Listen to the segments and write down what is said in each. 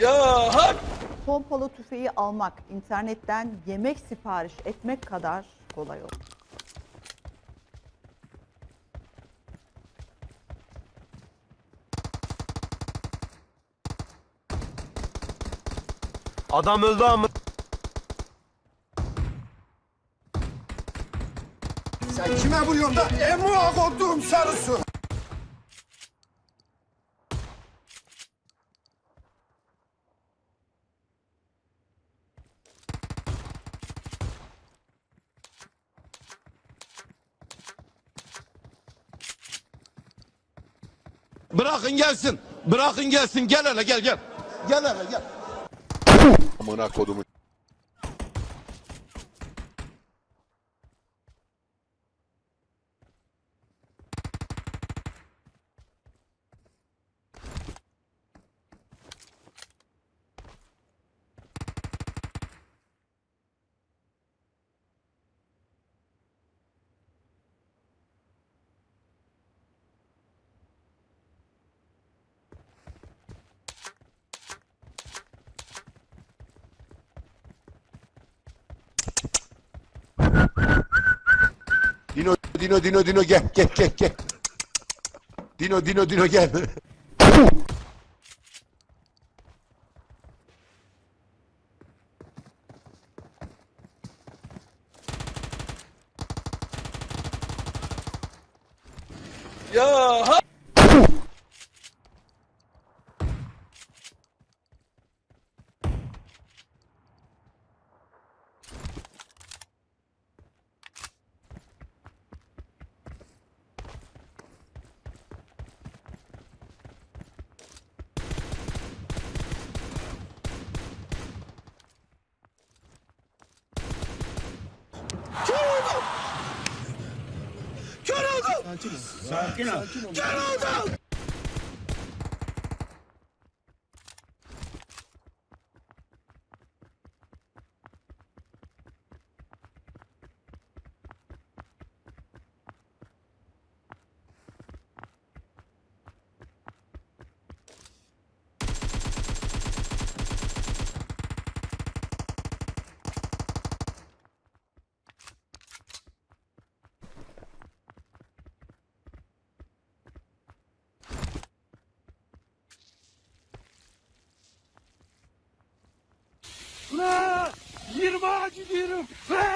Ya hak! Pompalı tüfeği almak internetten yemek sipariş etmek kadar kolay oldu. Adam öldü ama. Sen kime vuruyorsun da emuğa kodduğum sarısı? Bırakın gelsin. Bırakın gelsin. Gel hele gel gel. Gel hele gel. Amına kodumu. Dino Dino Dino Dino gel gel gel gel. Dino Dino Dino gel. Ya hak!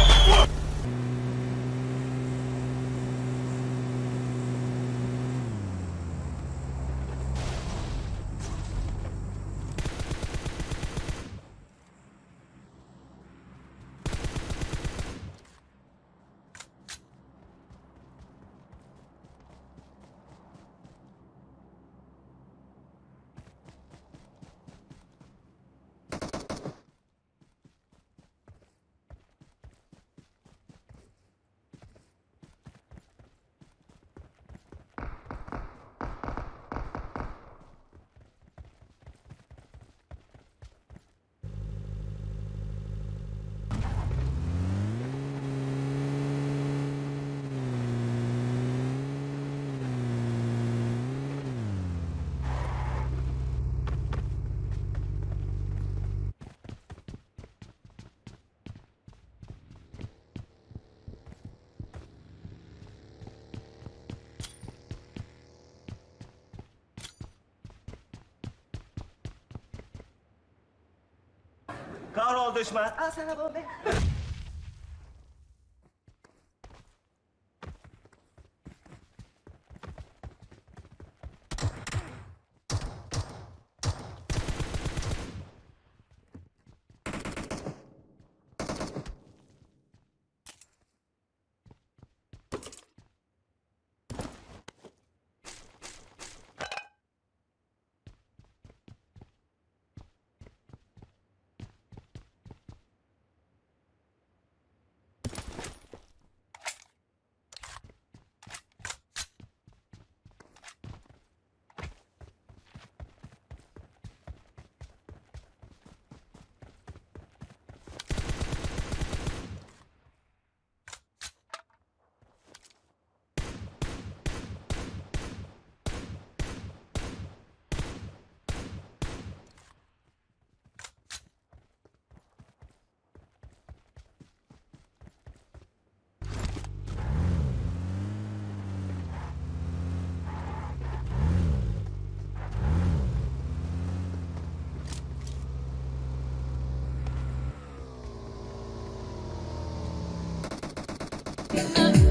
Kahrol düşman. Al sana bombe. Thank you.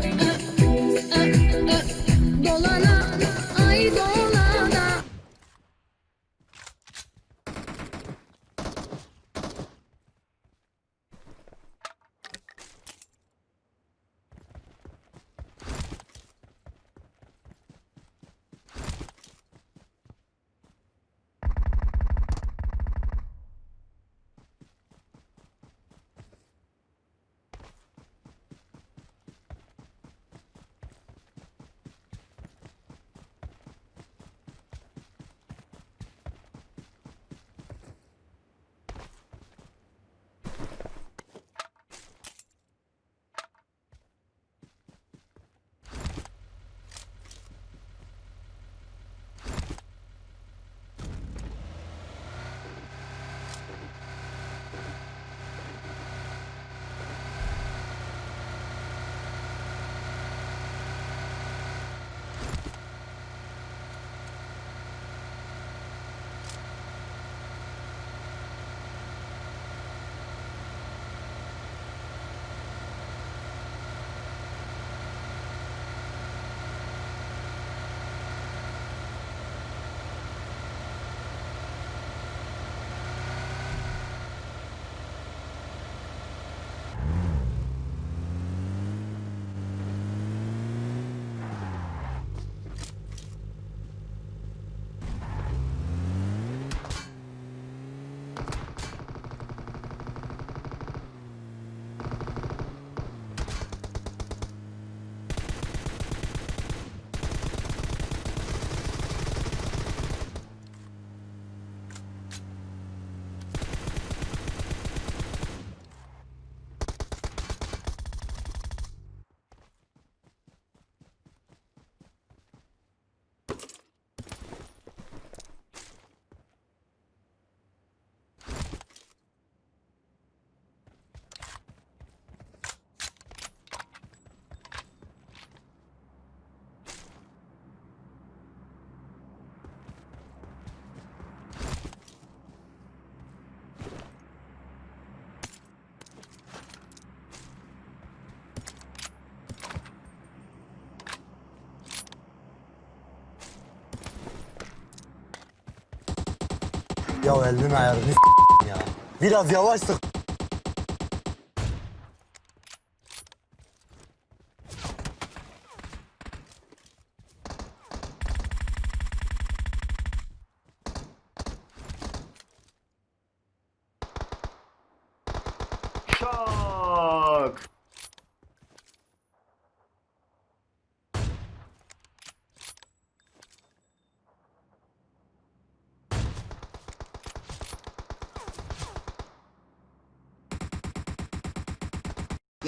Ya elinin ayarını s- ya. Biraz yavaş sık.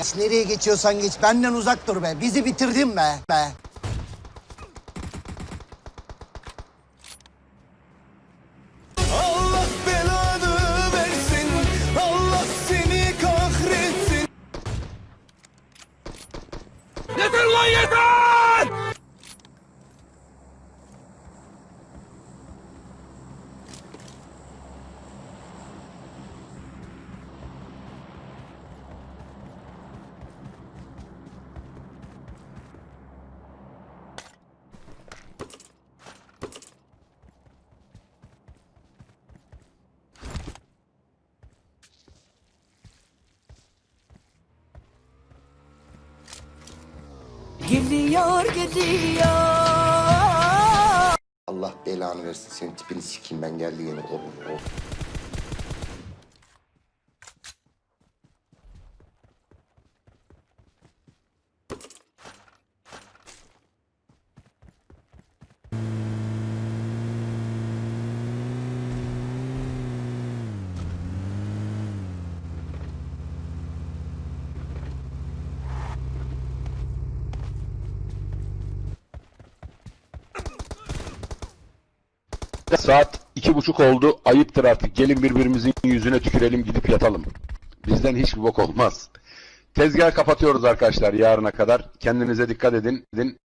Ya nereye geçiyorsan geç. Benden uzak dur be. Bizi bitirdin be. Be. Gidiyor gidiyor Allah belanı versin. Senin tipini sikeyim ben geldi yeni oğlum. Saat iki buçuk oldu. Ayıptır artık. Gelin birbirimizin yüzüne tükürelim gidip yatalım. Bizden hiçbir bok olmaz. Tezgah kapatıyoruz arkadaşlar yarına kadar. Kendinize dikkat edin.